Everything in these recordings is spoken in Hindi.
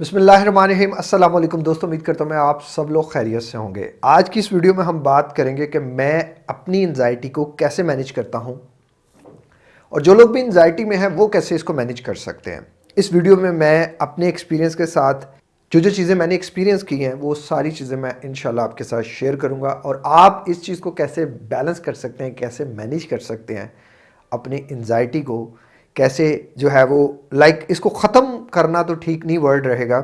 अस्सलाम वालेकुम दोस्तों, उम्मीद करता हूँ मैं आप सब लोग खैरियत से होंगे। आज की इस वीडियो में हम बात करेंगे कि मैं अपनी एनजाइटी को कैसे मैनेज करता हूँ और जो लोग भी एनजाइटी में हैं, वो कैसे इसको मैनेज कर सकते हैं। इस वीडियो में मैं अपने एक्सपीरियंस के साथ जो जो चीज़ें मैंने एक्सपीरियंस की हैं, वो सारी चीज़ें मैं इन आपके साथ शेयर करूँगा और आप इस चीज़ को कैसे बैलेंस कर सकते हैं, कैसे मैनेज कर सकते हैं अपनी एनजाइटी को कैसे जो है वो लाइक इसको ख़त्म करना तो ठीक नहीं वर्ड रहेगा।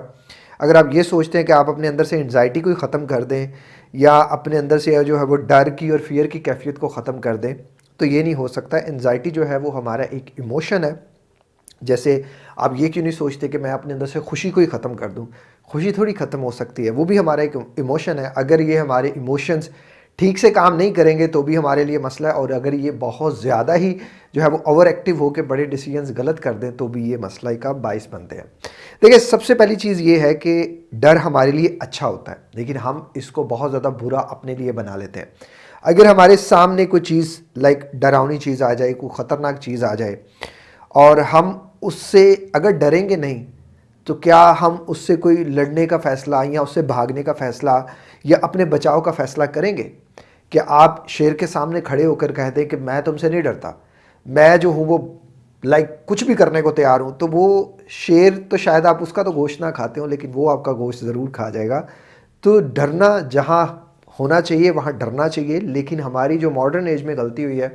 अगर आप ये सोचते हैं कि आप अपने अंदर से एनजाइटी को ही ख़त्म कर दें, या अपने अंदर से जो है वो डर की और फियर की कैफियत को ख़त्म कर दें तो ये नहीं हो सकता। एनजाइटी जो है वो हमारा एक इमोशन है। जैसे आप ये क्यों नहीं सोचते कि मैं अपने अंदर से खुशी को ही ख़त्म कर दूँ? खुशी थोड़ी ख़त्म हो सकती है। वो भी हमारा एक इमोशन है। अगर ये हमारे इमोशंस ठीक से काम नहीं करेंगे तो भी हमारे लिए मसला है। और अगर ये बहुत ज़्यादा ही जो है वो ओवर एक्टिव होकर बड़े डिसीजंस गलत कर दें तो भी ये मसला का बाइस बनते हैं। देखिए, सबसे पहली चीज़ ये है कि डर हमारे लिए अच्छा होता है। लेकिन हम इसको बहुत ज़्यादा बुरा अपने लिए बना लेते हैं। अगर हमारे सामने कोई चीज़ लाइक डरावनी चीज़ आ जाए, कोई ख़तरनाक चीज़ आ जाए, और हम उससे अगर डरेंगे नहीं तो क्या हम उससे कोई लड़ने का फ़ैसला या उससे भागने का फ़ैसला या अपने बचाव का फ़ैसला करेंगे? कि आप शेर के सामने खड़े होकर कह दें कि मैं तुमसे नहीं डरता। मैं जो हूँ, वो लाइक कुछ भी करने को तैयार हूँ तो वो शेर तो शायद आप उसका तो गोश्त ना खाते हो, लेकिन वो आपका गोश्त ज़रूर खा जाएगा। तो डरना जहाँ होना चाहिए, वहाँ डरना चाहिए, लेकिन हमारी जो मॉडर्न एज में गलती हुई है,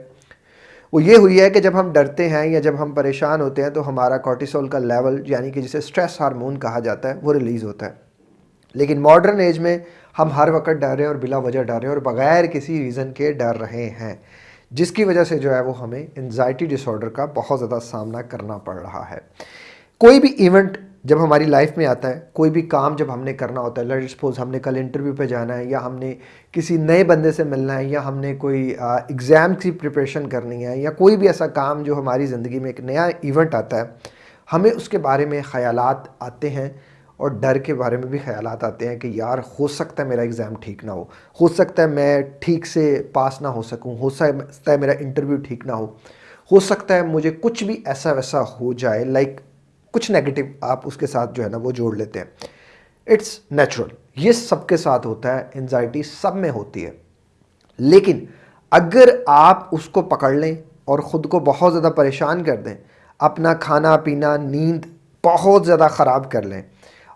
वो ये हुई है कि जब हम डरते हैं या जब हम परेशान होते हैं तो हमारा कॉर्टिसोल का लेवल यानी कि जिसे स्ट्रेस हार्मोन कहा जाता है, वो रिलीज़ होता है। लेकिन मॉडर्न एज में हम हर वक्त डर रहे हैं और बिला वजह डर रहे हैं और बग़ैर किसी रीज़न के डर रहे हैं। जिसकी वजह से जो है वो हमें एनजाइटी डिसऑर्डर का बहुत ज़्यादा सामना करना पड़ रहा है। कोई भी इवेंट जब हमारी लाइफ में आता है, कोई भी काम जब हमने करना होता है लेट सपोज़ हमने कल इंटरव्यू पे जाना है या हमने किसी नए बंदे से मिलना है या हमने कोई एग्ज़ाम की प्रिपरेशन करनी है या कोई भी ऐसा काम जो हमारी ज़िंदगी में एक नया इवेंट आता है, हमें उसके बारे में ख़याल आते हैं। और डर के बारे में भी ख्याल आते हैं कि यार, हो सकता है मेरा एग्ज़ाम ठीक ना हो। हो सकता है मैं ठीक से पास ना हो सकूँ। हो सकता है मेरा इंटरव्यू ठीक ना हो। हो सकता है मुझे कुछ भी ऐसा वैसा हो जाए लाइक कुछ नेगेटिव आप उसके साथ जो है ना वो जोड़ लेते हैं। इट्स नेचुरल ये सबके साथ होता है एनजाइटी सब में होती है। लेकिन अगर आप उसको पकड़ लें और ख़ुद को बहुत ज़्यादा परेशान कर दें, अपना खाना पीना नींद बहुत ज़्यादा ख़राब कर लें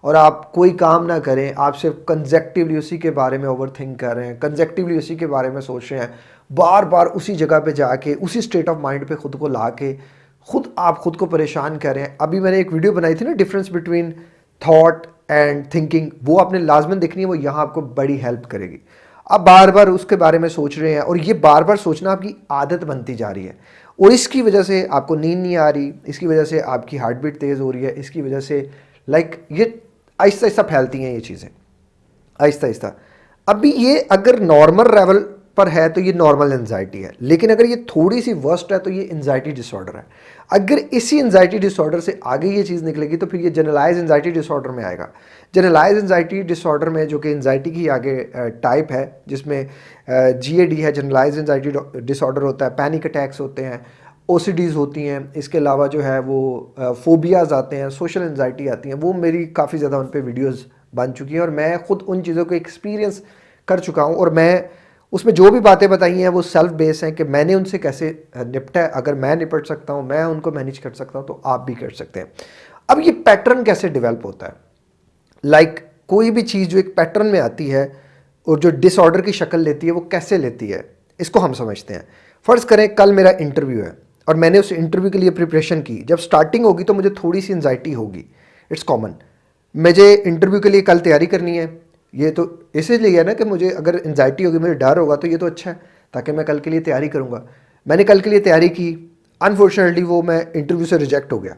और आप कोई काम ना करें आप सिर्फ़ कंजेक्टिवली उसी के बारे में ओवर थिंक कर रहे हैं कंजेक्टिवली उसी के बारे में सोच रहे हैं। बार बार उसी जगह पे जाके उसी स्टेट ऑफ़ माइंड पे ख़ुद को ला के खुद आप खुद को परेशान कर रहे हैं। अभी मैंने एक वीडियो बनाई थी ना difference between thought and thinking वो आपने लाजमन देखनी है वो यहाँ आपको बड़ी हेल्प करेगी। आप बार बार उसके बारे में सोच रहे हैं और ये बार बार सोचना आपकी आदत बनती जा रही है। और इसकी वजह से आपको नींद नहीं आ रही इसकी वजह से आपकी हार्ट बीट तेज़ हो रही है इसकी वजह से लाइक like, ये आहिस्ता आहिस्ता फैलती हैं ये चीज़ें। आहिस्ता आहिस्ता। अभी ये अगर नॉर्मल लेवल पर है तो ये नॉर्मल एनजाइटी है। लेकिन अगर ये थोड़ी सी वर्स्ट है तो ये एनजाइटी डिसऑर्डर है। अगर इसी एनजाइटी डिसऑर्डर से आगे ये चीज़ निकलेगी तो फिर ये जनरलाइज एनजाइटी डिसऑर्डर में आएगा। जनरलाइज एनजाइटी डिसऑर्डर में जो कि एनजाइटी की आगे टाइप है, जिसमें जीएडी है जनरलाइज एनजाइटी डिसऑर्डर होता है पैनिक अटैक्स होते हैं ओ होती हैं इसके अलावा जो है वो फोबियाज़ आते हैं सोशल एनजाइटी आती हैं वो मेरी काफ़ी ज़्यादा उन पर वीडियोज़ बन चुकी हैं और मैं ख़ुद उन चीज़ों को एक्सपीरियंस कर चुका हूँ और मैं उसमें जो भी बातें बताई हैं वो सेल्फ बेस हैं कि मैंने उनसे कैसे निपटा अगर मैं निपट सकता हूँ मैं उनको मैनेज कर सकता हूँ तो आप भी कर सकते हैं। अब ये पैटर्न कैसे डेवलप होता है? लाइक like, कोई भी चीज़ जो एक पैटर्न में आती है और जो डिसऑर्डर की शक्ल लेती है वो कैसे लेती है? इसको हम समझते हैं। फ़र्ज़ करें कल मेरा इंटरव्यू है। और मैंने उस इंटरव्यू के लिए प्रिपरेशन की। जब स्टार्टिंग होगी तो मुझे थोड़ी सी एनजाइटी होगी। इट्स कॉमन मुझे इंटरव्यू के लिए कल तैयारी करनी है। ये तो इसीलिए है ना कि मुझे अगर एनजाइटी होगी, मुझे डर होगा तो ये तो अच्छा है, ताकि मैं कल के लिए तैयारी करूँगा। मैंने कल के लिए तैयारी की। अनफॉर्चुनेटली वो मैं इंटरव्यू से रिजेक्ट हो गया।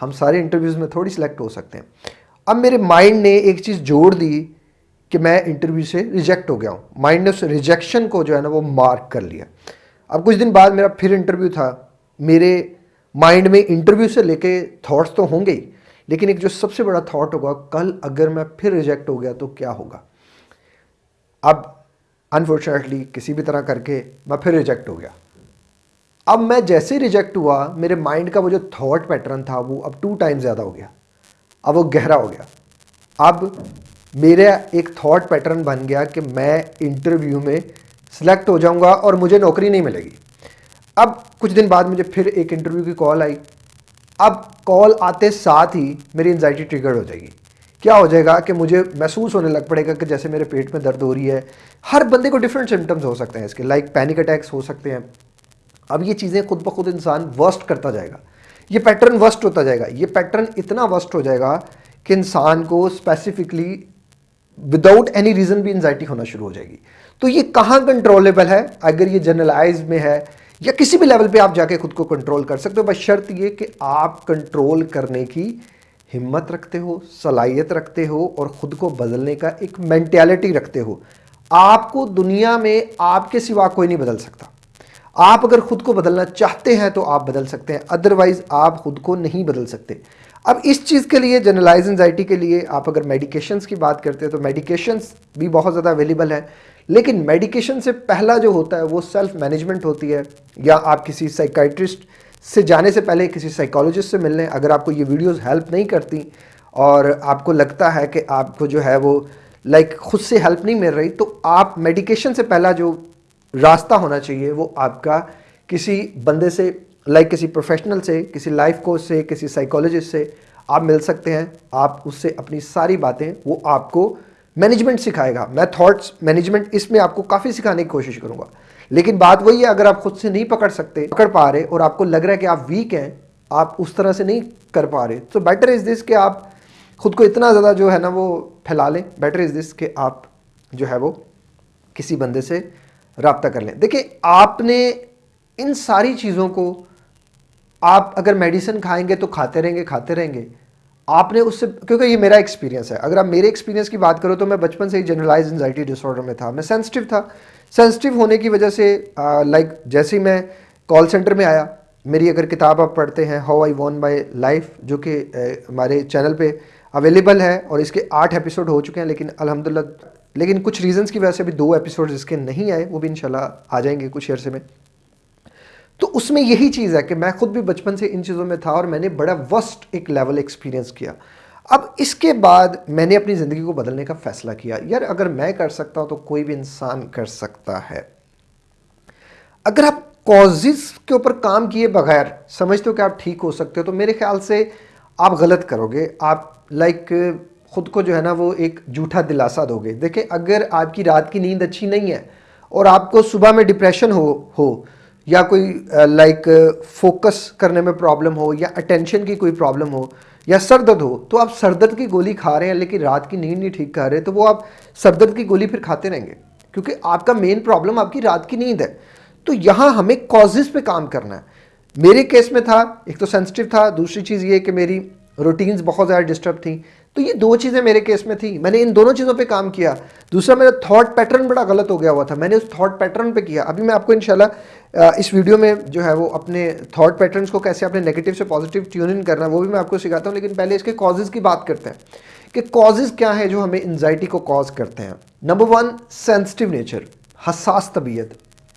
हम सारे इंटरव्यूज़ में थोड़ी सिलेक्ट हो सकते हैं। अब मेरे माइंड ने एक चीज़ जोड़ दी कि मैं इंटरव्यू से रिजेक्ट हो गया हूँ। माइंड ने उस रिजेक्शन को जो है ना, वो मार्क कर लिया। अब कुछ दिन बाद मेरा फिर इंटरव्यू था। मेरे माइंड में इंटरव्यू से लेके थॉट्स तो होंगे ही, लेकिन एक जो सबसे बड़ा थॉट होगा, कल अगर मैं फिर रिजेक्ट हो गया तो क्या होगा? अब अनफॉर्चुनेटली किसी भी तरह करके मैं फिर रिजेक्ट हो गया। अब मैं जैसे ही रिजेक्ट हुआ, मेरे माइंड का वो जो थॉट पैटर्न था, वो अब टू टाइम ज़्यादा हो गया। अब वो गहरा हो गया। अब मेरा एक थॉट पैटर्न बन गया कि मैं इंटरव्यू में सिलेक्ट हो जाऊँगा और मुझे नौकरी नहीं मिलेगी। अब कुछ दिन बाद मुझे फिर एक इंटरव्यू की कॉल आई। अब कॉल आते साथ ही मेरी एनजाइटी ट्रिगर हो जाएगी। क्या हो जाएगा कि मुझे महसूस होने लग पड़ेगा कि जैसे मेरे पेट में दर्द हो रही है। हर बंदे को डिफरेंट सिम्टम्स हो सकते हैं इसके लाइक पैनिक अटैक्स हो सकते हैं। अब ये चीज़ें खुद ब खुद इंसान वर्स्ट करता जाएगा। ये पैटर्न वर्स्ट होता जाएगा। ये पैटर्न इतना वर्स्ट हो जाएगा कि इंसान को स्पेसिफिकली विदाउट एनी रीज़न भी एनजाइटी होना शुरू हो जाएगी। तो ये कहाँ कंट्रोलेबल है? अगर ये जनरलाइज में है या किसी भी लेवल पे आप जाके खुद को कंट्रोल कर सकते हो, बस शर्त ये कि आप कंट्रोल करने की हिम्मत रखते हो, सलाहियत रखते हो और ख़ुद को बदलने का एक मैंटेलिटी रखते हो। आपको दुनिया में आपके सिवा कोई नहीं बदल सकता। आप अगर खुद को बदलना चाहते हैं तो आप बदल सकते हैं अदरवाइज़ आप खुद को नहीं बदल सकते। अब इस चीज़ के लिए जनरलाइज एनजाइटी के लिए आप अगर मेडिकेशंस की बात करते हैं तो मेडिकेशंस भी बहुत ज़्यादा अवेलेबल है। लेकिन मेडिकेशन से पहला जो होता है वो सेल्फ मैनेजमेंट होती है या आप किसी साइकाइट्रिस्ट से जाने से पहले किसी साइकोलॉजिस्ट से मिल लें अगर आपको ये वीडियोस हेल्प नहीं करती और आपको लगता है कि आपको जो है वो लाइक like, खुद से हेल्प नहीं मिल रही तो आप मेडिकेशन से पहला जो रास्ता होना चाहिए वो आपका किसी बंदे से लाइक like किसी प्रोफेशनल से किसी लाइफ कोच से किसी साइकोलॉजिस्ट से आप मिल सकते हैं। आप उससे अपनी सारी बातें वो आपको मैनेजमेंट सिखाएगा। मैं थॉट्स मैनेजमेंट इसमें आपको काफ़ी सिखाने की कोशिश करूँगा। लेकिन बात वही है, अगर आप खुद से नहीं पकड़ सकते, पकड़ पा रहे और आपको लग रहा है कि आप वीक हैं, आप उस तरह से नहीं कर पा रहे। तो बेटर इज़ दिस कि आप खुद को इतना ज़्यादा जो है ना वो फैला लें। बेटर इज़ दिस कि आप जो है वो किसी बंदे से रबता कर लें। देखिए, आपने इन सारी चीज़ों को, आप अगर मेडिसिन खाएँगे तो खाते रहेंगे खाते रहेंगे। आपने उससे, क्योंकि ये मेरा एक्सपीरियंस है। अगर आप मेरे एक्सपीरियंस की बात करो तो मैं बचपन से ही जनरलाइज एनजाइटी डिसऑर्डर में था। मैं सेंसिटिव था। सेंसिटिव होने की वजह से लाइक जैसे ही मैं कॉल सेंटर में आया, मेरी अगर किताब आप पढ़ते हैं how I won my life जो कि हमारे चैनल पे अवेलेबल है, और इसके आठ एपिसोड हो चुके हैं, लेकिन अलहमदिल्ला, लेकिन कुछ रीजंस की वजह से भी दो एपिसोड इसके नहीं आए, वो भी इंशाल्लाह आ जाएँगे कुछ अर्से में। तो उसमें यही चीज़ है कि मैं खुद भी बचपन से इन चीज़ों में था और मैंने बड़ा वस्ट एक लेवल एक्सपीरियंस किया। अब इसके बाद मैंने अपनी ज़िंदगी को बदलने का फ़ैसला किया। यार, अगर मैं कर सकता हूँ तो कोई भी इंसान कर सकता है। अगर आप कॉजेज़ के ऊपर काम किए बगैर समझते हो कि आप ठीक हो सकते हो तो मेरे ख्याल से आप गलत करोगे। आप लाइक खुद को जो है ना वो एक झूठा दिलासा दोगे। देखिए अगर आपकी रात की नींद अच्छी नहीं है और आपको सुबह में डिप्रेशन हो हो या कोई लाइक फोकस करने में प्रॉब्लम हो या अटेंशन की कोई प्रॉब्लम हो या सर दर्द हो तो आप सर दर्द की गोली खा रहे हैं लेकिन रात की नींद नहीं ठीक कर रहे तो वो आप सर दर्द की गोली फिर खाते रहेंगे। क्योंकि आपका मेन प्रॉब्लम आपकी रात की नींद है। तो यहाँ हमें कॉजेज़ पे काम करना है। मेरे केस में था, एक तो सेंसिटिव था, दूसरी चीज़ ये कि मेरी रूटीन्स बहुत ज़्यादा डिस्टर्ब थी। तो ये दो चीज़ें मेरे केस में थी। मैंने इन दोनों चीज़ों पे काम किया। दूसरा, मेरा थॉट पैटर्न बड़ा गलत हो गया हुआ था। मैंने उस थॉट पैटर्न पे किया। अभी मैं आपको इंशाल्लाह इस वीडियो में जो है वो अपने थॉट पैटर्न्स को कैसे अपने नेगेटिव से पॉजिटिव ट्यून इन करना वो भी मैं आपको सिखाता हूँ। लेकिन पहले इसके कॉजेज़ की बात करते हैं। कि कॉजेज़ क्या है जो हमें एनजाइटी को कॉज करते हैं। नंबर वन सेंसिटिव नेचर हसास तबीयत।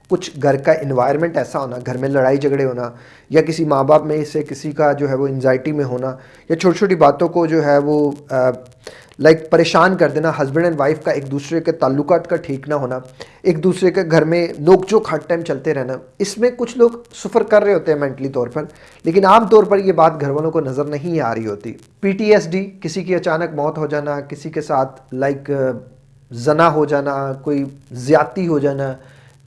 कुछ घर का इन्वायरमेंट ऐसा होना, घर में लड़ाई झगड़े होना, या किसी माँ बाप में से किसी का जो है वो एनजाइटी में होना, या छोटी छोटी बातों को जो है वो लाइक परेशान कर देना हस्बैंड एंड वाइफ का एक दूसरे के ताल्लुकात का ठीक ना होना, एक दूसरे के घर में नोक जोक हर टाइम चलते रहना, इसमें कुछ लोग सफ़र कर रहे होते हैं मेंटली तौर पर, लेकिन आम तौर पर ये बात घर वालों को नज़र नहीं आ रही होती। पीटीएसडी किसी की अचानक मौत हो जाना, किसी के साथ लाइक जना हो जाना, कोई ज़्यादती हो जाना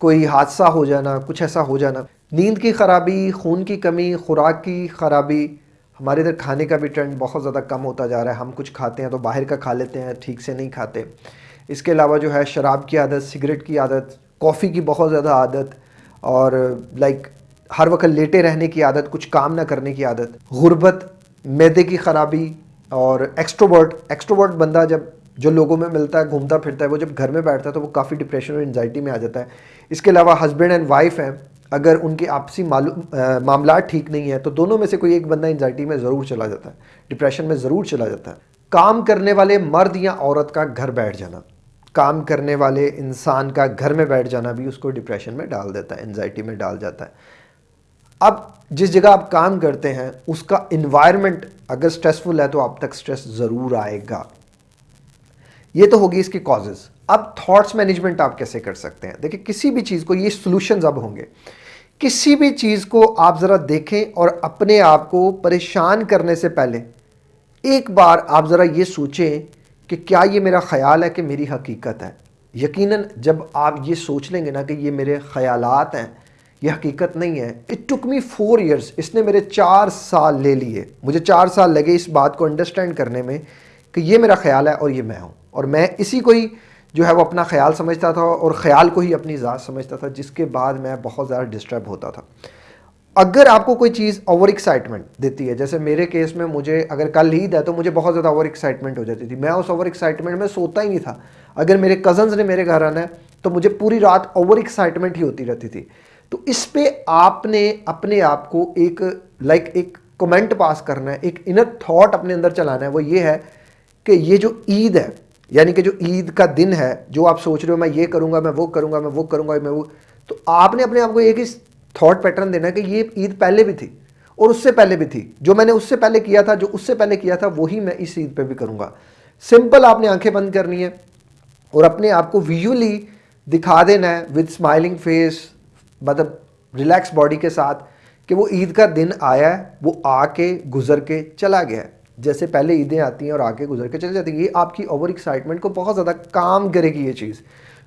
कोई हादसा हो जाना, कुछ ऐसा हो जाना। नींद की ख़राबी, खून की कमी, खुराक की ख़राबी, हमारे इधर खाने का भी ट्रेंड बहुत ज़्यादा कम होता जा रहा है। हम कुछ खाते हैं तो बाहर का खा लेते हैं, ठीक से नहीं खाते। इसके अलावा जो है, शराब की आदत, सिगरेट की आदत, कॉफ़ी की बहुत ज़्यादा आदत और लाइक हर वक्त लेटे रहने की आदत, कुछ काम ना करने की आदत। गुर्बत, मैदे की ख़राबी और एक्स्ट्रोवर्ट एक्स्ट्रोवर्ट बंदा जब जो लोगों में मिलता है, घूमता, फिरता है, वो जब घर में बैठता है तो वो काफ़ी डिप्रेशन और एनजाइटी में आ जाता है। इसके अलावा हस्बैंड एंड वाइफ हैं, अगर उनकी आपसी मामला ठीक नहीं है तो दोनों में से कोई एक बंदा एनजाइटी में ज़रूर चला जाता है डिप्रेशन में ज़रूर चला जाता है। काम करने वाले मर्द या औरत का घर बैठ जाना, काम करने वाले इंसान का घर में बैठ जाना भी उसको डिप्रेशन में डाल देता है एनजाइटी में डाल जाता है। अब जिस जगह आप काम करते हैं, उसका इन्वायरमेंट अगर स्ट्रेसफुल है तो आप तक स्ट्रेस ज़रूर आएगा। ये तो होगी इसकी कॉजेज अब थॉट्स मैनेजमेंट आप कैसे कर सकते हैं? देखिए, किसी भी चीज़ को, ये सोल्यूशन अब होंगे। किसी भी चीज़ को आप ज़रा देखें और अपने आप को परेशान करने से पहले एक बार आप ज़रा ये सोचें कि क्या ये मेरा ख्याल है कि मेरी हकीकत है। यकीनन जब आप ये सोच लेंगे ना कि ये मेरे ख्यालात हैं, ये हकीकत नहीं है। It took me four years इसने मेरे चार साल ले लिए। मुझे चार साल लगे इस बात को अंडरस्टैंड करने में कि ये मेरा ख्याल है और ये मैं हूँ। और मैं इसी को ही जो है वो अपना ख्याल समझता था और ख़्याल को ही अपनी ज़ात समझता था, जिसके बाद मैं बहुत ज़्यादा डिस्टर्ब होता था। अगर आपको कोई चीज़ ओवर एक्साइटमेंट देती है, जैसे मेरे केस में मुझे अगर कल ईद है तो मुझे बहुत ज़्यादा ओवर एक्साइटमेंट हो जाती थी। मैं उस ओवर एक्साइटमेंट में सोता ही नहीं था। अगर मेरे कज़न्स ने मेरे घर आना है तो मुझे पूरी रात ओवर एक्साइटमेंट ही होती रहती थी। तो इस पर आपने अपने आप को एक लाइक एक कमेंट पास करना है, एक इनर थॉट अपने अंदर चलाना है, वो ये है कि ये जो ईद है यानी कि जो ईद का दिन है, जो आप सोच रहे हो, मैं ये करूँगा, मैं वो करूँगा, मैं वो करूँगा, मैं वो तो आपने अपने आप को एक ही थॉट पैटर्न देना कि ये ईद पहले भी थी और उससे पहले भी थी। जो मैंने उससे पहले किया था, जो उससे पहले किया था, वही मैं इस ईद पे भी करूँगा। सिंपल आपने आँखें बंद करनी है और अपने आप को विजुअली दिखा देना है विद स्माइलिंग फेस मतलब रिलैक्स बॉडी के साथ कि वो ईद का दिन आया है, वो आके गुजर के चला गया है। जैसे पहले ईदें आती हैं और आके गुजर के चले जाती हैं, ये आपकी ओवर एक्साइटमेंट को बहुत ज़्यादा काम करेगी ये चीज़।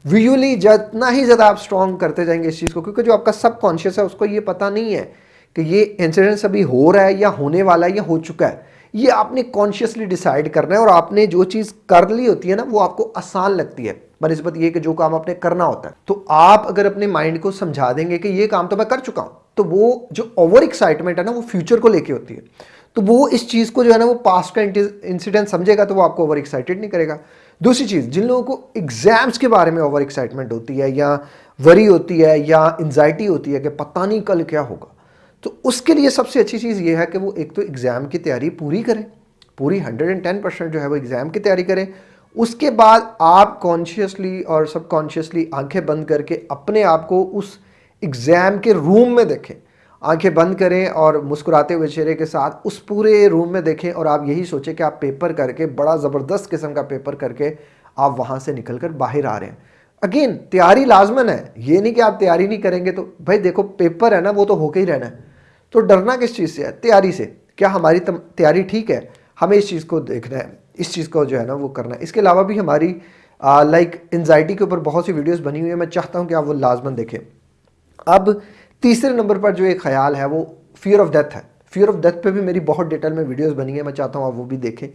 विजुअली जितना ही ज़्यादा आप स्ट्रॉन्ग करते जाएँगे इस चीज़ को, क्योंकि जो आपका सब कॉन्शियस है, उसको ये पता नहीं है कि ये इंसिडेंस अभी हो रहा है या होने वाला है या हो चुका है। ये आपने कॉन्शियसली डिसाइड करना है और आपने जो चीज़ कर ली होती है ना, वो आपको आसान लगती है। बनस्बत ये कि जो काम आपने करना होता है। तो आप अगर अपने माइंड को समझा देंगे कि ये काम तो मैं कर चुका हूँ तो वो जो ओवर एक्साइटमेंट है ना, वो फ्यूचर को लेके होती है। तो वो इस चीज़ को जो है ना, वो पास्ट का इंसिडेंट समझेगा तो वो आपको ओवर एक्साइटेड नहीं करेगा। दूसरी चीज़, जिन लोगों को एग्ज़ाम्स के बारे में ओवर एक्साइटमेंट होती है या वरी होती है या एनजाइटी होती है कि पता नहीं कल क्या होगा तो उसके लिए सबसे अच्छी चीज़ ये है कि वो एक तो एग्ज़ाम की तैयारी पूरी करें, पूरी हंड्रेड एंड टेन परसेंट जो है वो एग्ज़ाम की तैयारी करें। उसके बाद आप कॉन्शियसली और सबकॉन्शियसली आँखें बंद करके अपने आप को उस एग्ज़ाम के रूम में देखें। आँखें बंद करें और मुस्कुराते हुए चेहरे के साथ उस पूरे रूम में देखें और आप यही सोचें कि आप पेपर करके, बड़ा ज़बरदस्त किस्म का पेपर करके आप वहाँ से निकल कर बाहर आ रहे हैं। अगेन तैयारी लाजमन है। ये नहीं कि आप तैयारी नहीं करेंगे तो भाई देखो, पेपर है ना, वो तो होके ही रहना है। तो डरना किस चीज़ से है? तैयारी से। क्या हमारी तैयारी ठीक है? हमें इस चीज़ को देखना है, इस चीज़ को जो है ना, वो करना है। इसके अलावा भी हमारी लाइक एनजाइटी के ऊपर बहुत सी वीडियोस बनी हुई है। मैं चाहता हूँ कि आप वो लाजमन देखें। अब तीसरे नंबर पर जो एक ख्याल है, वो फियर ऑफ़ डेथ है। फियर ऑफ़ डेथ पे भी मेरी बहुत डिटेल में वीडियोस बनी है, मैं चाहता हूँ आप वो भी देखें।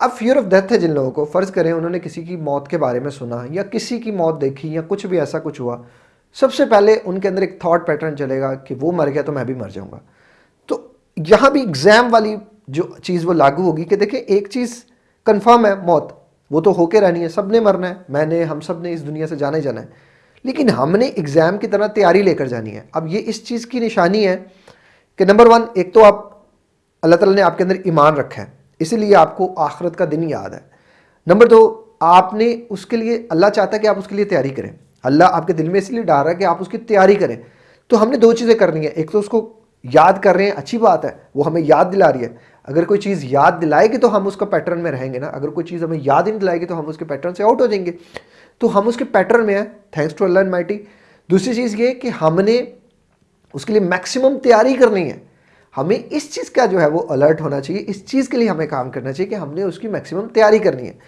अब फियर ऑफ़ डेथ है जिन लोगों को। फ़र्ज़ करें, उन्होंने किसी की मौत के बारे में सुना, या किसी की मौत देखी, या कुछ भी ऐसा कुछ हुआ, सबसे पहले उनके अंदर एक थाट पैटर्न चलेगा कि वो मर गया तो मैं भी मर जाऊँगा। तो यहाँ भी एग्ज़ाम वाली जो चीज़ वो लागू होगी कि देखिए, एक चीज़ कन्फर्म है, मौत, वो तो होके रहनी है सबने मरना है, मैंने, हम सबने इस दुनिया से जाना ही जाना है। लेकिन हमने एग्ज़ाम की तरह तैयारी लेकर जानी है। अब ये इस चीज़ की निशानी है कि नंबर वन एक तो आप, अल्लाह ताला ने आपके अंदर ईमान रखा है, इसीलिए आपको आखरत का दिन याद है। नंबर दो आपने उसके लिए, अल्लाह चाहता है कि आप उसके लिए तैयारी करें। अल्लाह आपके दिल में इसलिए डाल रहा है कि आप उसकी तैयारी करें। तो हमने दो चीज़ें करनी है। एक तो उसको याद कर रहे हैं, अच्छी बात है, वो हमें याद दिला रही है। अगर कोई चीज़ याद दिलाएगी तो हम उसका पैटर्न में रहेंगे ना। अगर कोई चीज़ हमें याद ही नहीं दिलाएगी तो हम उसके पैटर्न से आउट हो जाएँगे। तो हम उसके पैटर्न में हैं। थैंक्स टू अल्लाह माइटी दूसरी चीज़ ये कि हमने उसके लिए मैक्सिमम तैयारी करनी है। हमें इस चीज़ का जो है वो अलर्ट होना चाहिए। इस चीज़ के लिए हमें काम करना चाहिए कि हमने उसकी मैक्सिमम तैयारी करनी है।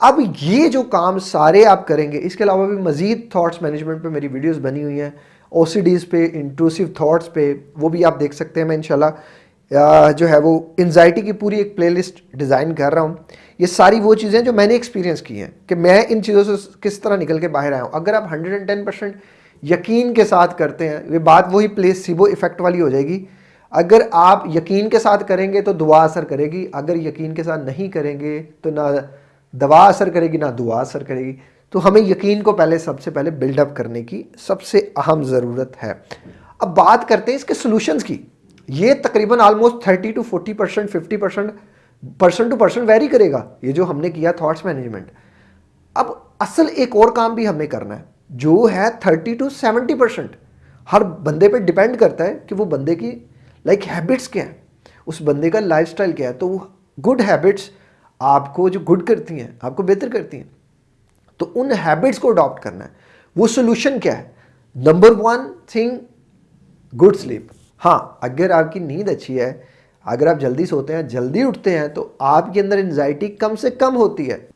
अब ये जो काम सारे आप करेंगे, इसके अलावा भी मज़ीद थाट्स मैनेजमेंट पे मेरी वीडियोस बनी हुई हैं। ओ पे इंट्रूसिव थाट्स पे, वो भी आप देख सकते हैं मैं, इंशाल्लाह। जो है वो एनजाइटी की पूरी एक प्लेलिस्ट डिज़ाइन कर रहा हूँ। ये सारी वो चीज़ें जो मैंने एक्सपीरियंस की हैं कि मैं इन चीज़ों से किस तरह निकल के बाहर आया हूँ। अगर आप 110 परसेंट यकीन के साथ करते हैं, ये बात वही प्लेसिबो इफ़ेक्ट वाली हो जाएगी। अगर आप यकीन के साथ करेंगे तो दुआ असर करेगी। अगर यकीन के साथ नहीं करेंगे तो ना दवा असर करेगी, ना दुआ असर करेगी। तो हमें यकीन को पहले, सबसे पहले बिल्डअप करने की सबसे अहम ज़रूरत है। अब बात करते हैं इसके सोल्यूशंस की। ये तकरीबन almost thirty to forty percent fifty percent person to person vary करेगा। ये जो हमने किया थॉट्स मैनेजमेंट अब असल एक और काम भी हमें करना है जो है थर्टी टू सेवेंटी परसेंट हर बंदे पे डिपेंड करता है कि वो बंदे की लाइक like, हैबिट्स क्या हैं। उस बंदे का लाइफस्टाइल क्या है। तो गुड हैबिट्स आपको जो गुड करती हैं आपको बेहतर करती हैं। तो उन हैबिट्स को अडॉप्ट करना है। वो सोल्यूशन क्या है? Number one thing good sleep हाँ अगर आपकी नींद अच्छी है अगर आप जल्दी सोते हैं, जल्दी उठते हैं तो आपके अंदर एनजाइटी कम से कम होती है।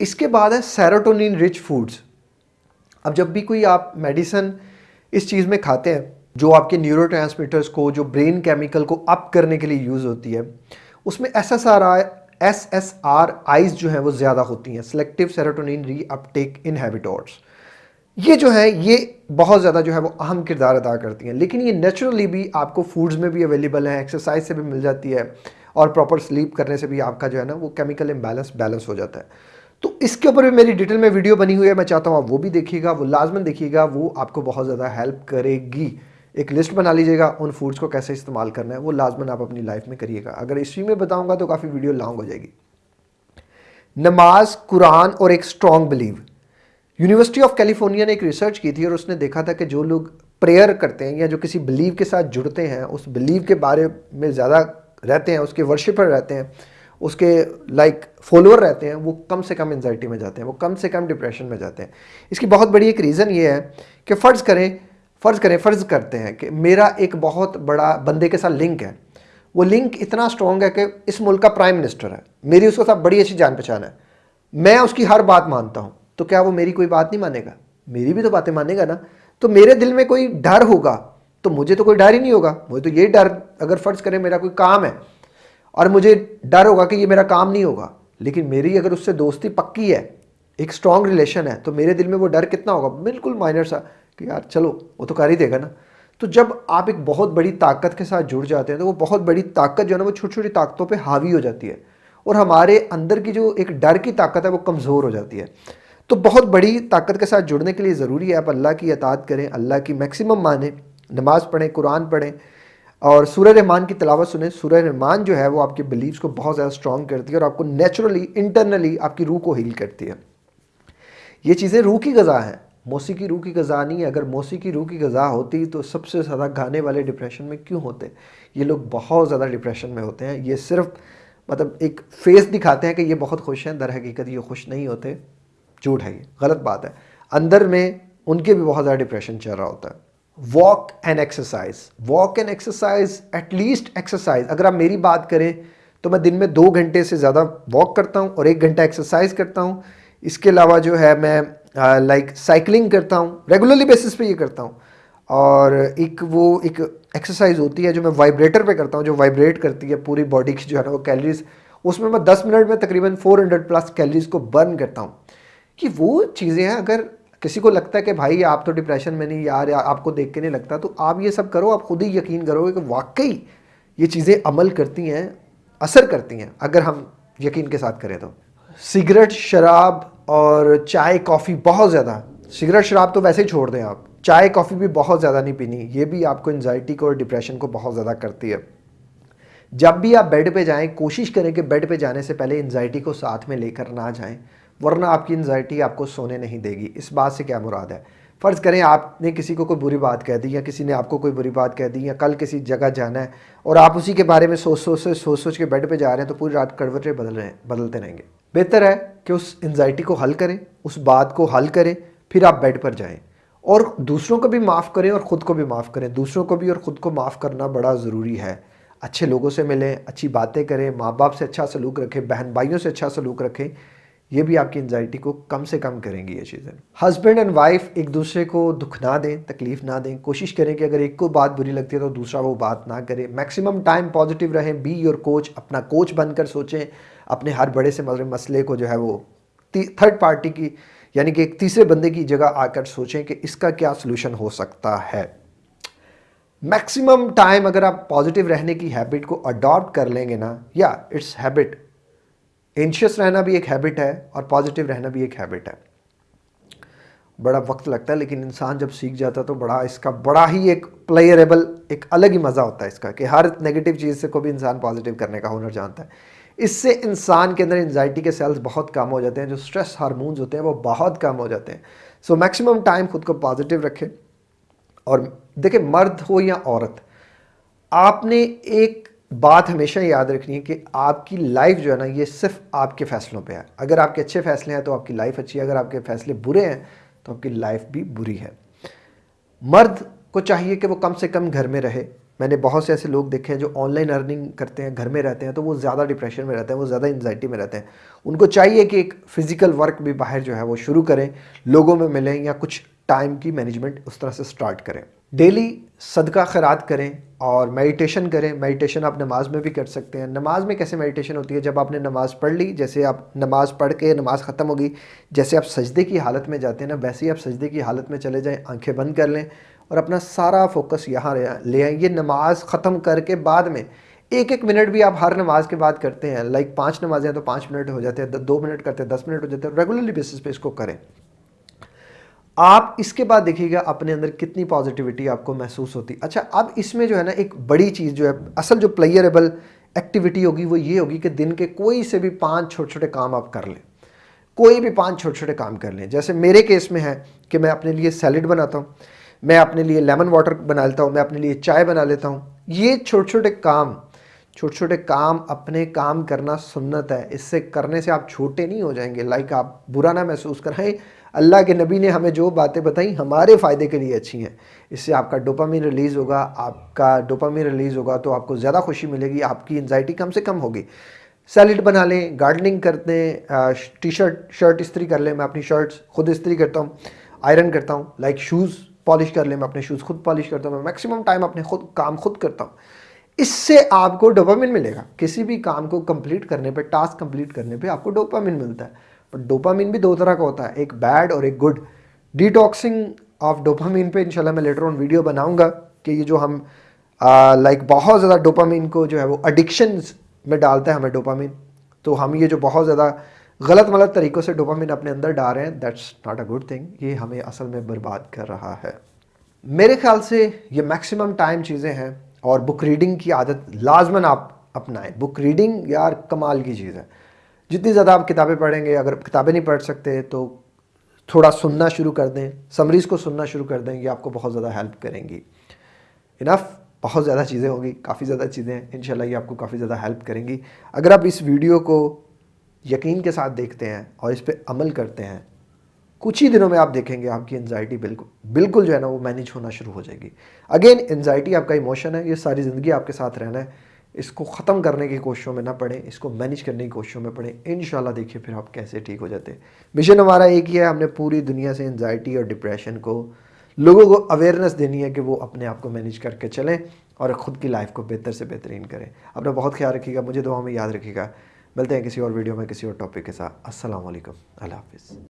इसके बाद है सेरोटोनिन रिच फूड्स अब जब भी कोई आप मेडिसन इस चीज़ में खाते हैं, जो आपके न्यूरो को, जो ब्रेन केमिकल को अप करने के लिए यूज़ होती है, उसमें S S R I S S R Is जो हैं, वो ज़्यादा होती हैं। Selective serotonin reuptake inhibitors ये जो है, ये बहुत ज़्यादा जो है वो अहम किरदार अदा करती हैं। लेकिन ये नेचुरली भी आपको फूड्स में भी अवेलेबल है एक्सरसाइज से भी मिल जाती है और प्रॉपर स्लीप करने से भी आपका जो है ना वो केमिकल इम्बैलेंस बैलेंस हो जाता है। तो इसके ऊपर भी मेरी डिटेल में वीडियो बनी हुई है, मैं चाहता हूँ आप वो भी देखिएगा, वो लाजमन देखिएगा, वो आपको बहुत ज़्यादा हेल्प करेगी। एक लिस्ट बना लीजिएगा उन फूड्स को कैसे इस्तेमाल करना है, वो लाजमन आप अपनी लाइफ में करिएगा। अगर इसी में बताऊँगा तो काफ़ी वीडियो लॉन्ग हो जाएगी। नमाज़, कुरान और एक strong believe university of California ने एक रिसर्च की थी और उसने देखा था कि जो लोग प्रेयर करते हैं या जो किसी बिलीव के साथ जुड़ते हैं उस बिलीव के बारे में ज़्यादा रहते हैं उसके वर्शिपर रहते हैं उसके लाइक like, फॉलोअर रहते हैं वो कम से कम एनजाइटी में जाते हैं वो कम से कम डिप्रेशन में जाते हैं। इसकी बहुत बड़ी एक रीज़न ये है कि फ़र्ज़ करें फ़र्ज़ करें फ़र्ज़ करते हैं कि मेरा एक बहुत बड़ा बंदे के साथ लिंक है। वो लिंक इतना स्ट्रॉन्ग है कि इस मुल्क का प्राइम मिनिस्टर है। मेरी उसके साथ बड़ी अच्छी जान पहचान है। मैं उसकी हर बात मानता हूँ। तो क्या वो मेरी कोई बात नहीं मानेगा? मेरी भी तो बातें मानेगा ना। तो मेरे दिल में कोई डर होगा तो मुझे तो कोई डर ही नहीं होगा। मुझे तो ये डर, अगर फ़र्ज़ करें मेरा कोई काम है, और मुझे डर होगा कि ये मेरा काम नहीं होगा, लेकिन मेरी अगर उससे दोस्ती पक्की है, एक स्ट्रॉन्ग रिलेशन है तो मेरे दिल में वो डर कितना होगा? बिल्कुल माइनर सा कि यार चलो, वो तो कर ही देगा ना। तो जब आप एक बहुत बड़ी ताकत के साथ जुड़ जाते हैं तो वो बहुत बड़ी ताकत जो है ना, वो छोटी छोटी ताकतों पे हावी हो जाती है, और हमारे अंदर की जो एक डर की ताकत है, वो कमज़ोर हो जाती है। तो बहुत बड़ी ताकत के साथ जुड़ने के लिए ज़रूरी है आप अल्लाह की अतात करें, अल्लाह की मैक्सिमम माने, नमाज़ पढ़ें, कुरान पढ़ें, और सूर्य रहमान की तलावत सुने। सूर्य रहमान जो है वो आपके बिलीव्स को बहुत ज़्यादा स्ट्रॉन्ग करती है और आपको नेचुरली इंटरनली आपकी रूह को हील करती है। ये चीज़ें रूह की गज़ा हैं। मौसी की रूह की गज़ा नहीं है। अगर मौसी की रूह की गज़ा होती तो सबसे ज़्यादा गाने वाले डिप्रेशन में क्यों होते ये लोग बहुत ज़्यादा डिप्रेशन में होते हैं। ये सिर्फ़ मतलब एक फेस दिखाते हैं कि ये बहुत खुश हैं। दर हकीकत ये खुश नहीं होते। झूठ है ये गलत बात है। अंदर में उनके भी बहुत ज़्यादा डिप्रेशन चल रहा होता है। Walk and exercise walk and exercise at least exercise अगर आप मेरी बात करें तो मैं दिन में दो घंटे से ज़्यादा वॉक करता हूँ और एक घंटा एक्सरसाइज करता हूँ। इसके अलावा जो है मैं लाइक uh, साइकिलिंग like, करता हूँ रेगुलरली बेसिस पे ये करता हूँ। और एक वो एक एक्सरसाइज होती है जो मैं वाइब्रेटर पे करता हूँ जो वाइब्रेट करती है पूरी बॉडी की जो है ना वो कैलरीज उसमें मैं 10 मिनट में तकरीबन 400 प्लस कैलरीज को बर्न करता हूँ। कि वो चीज़ें हैं, अगर किसी को लगता है कि भाई आप तो डिप्रेशन में नहीं यार, या आपको देख के नहीं लगता तो आप ये सब करो, आप खुद ही यकीन करोगे कि वाकई ये चीज़ें अमल करती हैं, असर करती हैं, अगर हम यकीन के साथ करें तो। सिगरेट, शराब और चाय, कॉफ़ी बहुत ज़्यादा। सिगरेट, शराब तो वैसे ही छोड़ दें आप। चाय, कॉफ़ी भी बहुत ज़्यादा नहीं पीनी, ये भी आपको एनजाइटी को और डिप्रेशन को बहुत ज़्यादा करती है। जब भी आप बेड पे जाएँ, कोशिश करें कि बेड पे जाने से पहले एनजाइटी को साथ में लेकर ना जाएँ। वरना आपकी एनजाइटी आपको सोने नहीं देगी। इस बात से क्या मुराद है? फ़र्ज़ करें, आपने किसी को कोई बुरी बात कह दी या किसी ने आपको कोई बुरी बात कह दी या कल किसी जगह जाना है और आप उसी के बारे में सोच सोच से सोच सोच के बेड पे जा रहे हैं तो पूरी रात कड़वटें बदल रहे बदलते रहेंगे। बेहतर है कि उस एनजाइटी को हल करें, उस बात को हल करें, फिर आप बेड पर जाएँ। और दूसरों को भी माफ़ करें और ख़ुद को भी माफ़ करें। दूसरों को भी और ख़ुद को माफ़ करना बड़ा ज़रूरी है। अच्छे लोगों से मिलें, अच्छी बातें करें माँ बाप से अच्छा सलूक रखें बहन भाइयों से अच्छा सलूक रखें ये भी आपकी एनजाइटी को कम से कम करेंगी ये चीज़ें। हस्बैंड एंड वाइफ एक दूसरे को दुख ना दें, तकलीफ़ ना दें, कोशिश करें कि अगर एक को बात बुरी लगती है तो दूसरा वो बात ना करे। मैक्सिमम टाइम पॉजिटिव रहें बी योर कोच अपना कोच बनकर सोचें, अपने हर बड़े से मसले को जो है वो थर्ड पार्टी की, यानी कि एक तीसरे बंदे की जगह आकर सोचें कि इसका क्या सोल्यूशन हो सकता है। मैक्सिमम टाइम अगर आप पॉजिटिव रहने की हैबिट को अडॉप्ट कर लेंगे ना, या इट्स हैबिट एंशियस रहना भी एक हैबिट है और पॉजिटिव रहना भी एक हैबिट है। बड़ा वक्त लगता है, लेकिन इंसान जब सीख जाता है तो बड़ा इसका बड़ा ही एक प्लेयरेबल एक अलग ही मज़ा होता है इसका कि हर नेगेटिव चीज़ से को भी इंसान पॉजिटिव करने का हुनर जानता है। इससे इंसान के अंदर एनजाइटी के सेल्स बहुत कम हो जाते हैं, जो स्ट्रेस हारमोन्स होते हैं वो बहुत कम हो जाते हैं। सो मैक्सिमम टाइम खुद को पॉजिटिव रखें। और देखिए, मर्द हो या औरत, आपने एक बात हमेशा याद रखनी है कि आपकी लाइफ जो है ना, ये सिर्फ़ आपके फैसलों पे है। अगर आपके अच्छे फैसले हैं तो आपकी लाइफ अच्छी है। अगर आपके फैसले बुरे हैं तो आपकी लाइफ भी बुरी है। मर्द को चाहिए कि वो कम से कम घर में रहे। मैंने बहुत से ऐसे लोग देखे हैं जो ऑनलाइन अर्निंग करते हैं, घर में रहते हैं तो वो ज़्यादा डिप्रेशन में रहते हैं, वो ज़्यादा एनजाइटी में रहते हैं। उनको चाहिए कि एक फ़िज़िकल वर्क भी बाहर जो है, वो शुरू करें, लोगों में मिलें या कुछ टाइम की मैनेजमेंट उस तरह से स्टार्ट करें। डेली सदका खैरात करें और मेडिटेशन करें। मेडिटेशन आप नमाज़ में भी कर सकते हैं। नमाज़ में कैसे मेडिटेशन होती है? जब आपने नमाज़ पढ़ ली, जैसे आप नमाज़ पढ़ के नमाज़ ख़त्म होगी जैसे आप सजदे की हालत में जाते हैं ना, वैसे ही आप सजदे की हालत में चले जाएँ, आँखें बंद कर लें और अपना सारा फोकस यहाँ ले आए। ये नमाज़ ख़त्म करके बाद में एक एक मिनट भी आप हर नमाज़ के बाद करते हैं। लाइक पाँच नमाजें तो पाँच मिनट हो जाते हैं दो मिनट करते हैं, दस मिनट हो जाते हैं। रेगुलरली बेसिस पे इसको करें। आप इसके बाद देखिएगा अपने अंदर कितनी पॉजिटिविटी आपको महसूस होती। अच्छा अब इसमें जो है ना, एक बड़ी चीज़ जो है, असल जो प्लेयरेबल एक्टिविटी होगी, वो ये होगी कि दिन के कोई से भी पाँच छोटे छोटे काम आप कर लें। कोई भी पाँच छोटे छोटे काम कर लें। जैसे मेरे केस में है कि मैं अपने लिए सैलड बनाता हूँ, मैं अपने लिए लेमन वाटर बना लेता हूँ, मैं अपने लिए चाय बना लेता हूँ। ये छोटे छोटे काम छोटे छोटे काम, अपने काम करना सुन्नत है। इससे करने से आप छोटे नहीं हो जाएँगे। लाइक आप बुरा ना महसूस कराएँ अल्लाह के नबी ने हमें जो बातें बताई हमारे फ़ायदे के लिए अच्छी हैं। इससे आपका डोपामिन रिलीज़ होगा, आपका डोपामिन रिलीज़ होगा तो आपको ज़्यादा खुशी मिलेगी, आपकी एनजाइटी कम से कम होगी। सैलड बना लें गार्डनिंग करते हैं टी शर्ट शर्ट इस्त्री कर लें, मैं अपनी शर्ट्स खुद इस्त्री करता हूँ आयरन करता हूँ लाइक शूज़ पॉलिश कर लें, मैं अपने शूज़ खुद पॉलिश करता हूँ, मैं मैक्सिमम टाइम अपने खुद, काम खुद करता हूँ। इससे आपको डोपामिन मिलेगा। किसी भी काम को कंप्लीट करने पे टास्क कंप्लीट करने पे आपको डोपामिन मिलता है। पर डोपामिन भी दो तरह का होता है, एक बैड और एक गुड डिटॉक्सिंग ऑफ़ डोपामिन पे इंशाल्लाह मैं लेटर ऑन वीडियो बनाऊँगा कि ये जो हम लाइक बहुत ज़्यादा डोपामिन को जो है वो अडिक्शन में डालता है हमें डोपामिन तो हम ये जो बहुत ज़्यादा गलत मलत तरीक़ों से डोपामिन अपने अंदर डाल रहे हैं that's not a good thing ये हमें असल में बर्बाद कर रहा है. मेरे ख्याल से ये मैक्सिमम टाइम चीज़ें हैं और बुक रीडिंग की आदत लाजमन आप अपनाएँ. बुक रीडिंग यार कमाल की चीज़ है। जितनी ज़्यादा आप किताबें पढ़ेंगे, अगर किताबें नहीं पढ़ सकते तो थोड़ा सुनना शुरू कर दें, समरीज़ को सुनना शुरू कर दें ये आपको बहुत ज़्यादा हेल्प करेंगी। इनफ, बहुत ज़्यादा चीज़ें होंगी, काफ़ी ज़्यादा चीज़ें हैं इन ये आपको काफ़ी ज़्यादा हेल्प करेंगी। अगर आप इस वीडियो को यकीन के साथ देखते हैं और इस पर अमल करते हैं, कुछ ही दिनों में आप देखेंगे आपकी एनजाइटी बिल्कुल बिल्कुल जो है ना, वो मैनेज होना शुरू हो जाएगी। अगेन एनजाइटी आपका इमोशन है, ये सारी ज़िंदगी आपके साथ रहना है। इसको ख़त्म करने की कोशिशों में ना पड़े, इसको मैनेज करने की कोशिशों में पड़े। इन देखिए फिर आप कैसे ठीक हो जाते हैं। मिशन हमारा एक ही है, हमने पूरी दुनिया से एनजाइटी और डिप्रेशन को, लोगों को अवेयरनेस देनी है कि वो अपने आप को मैनेज करके चलें और ख़ुद की लाइफ को बेहतर से बेहतरीन करें। अपना बहुत ख्याल रखिएगा, मुझे दुआ में याद रखिएगा। मिलते हैं किसी और वीडियो में, किसी और टॉपिक के साथ। वालेकुम अल्लाह हाफिज़।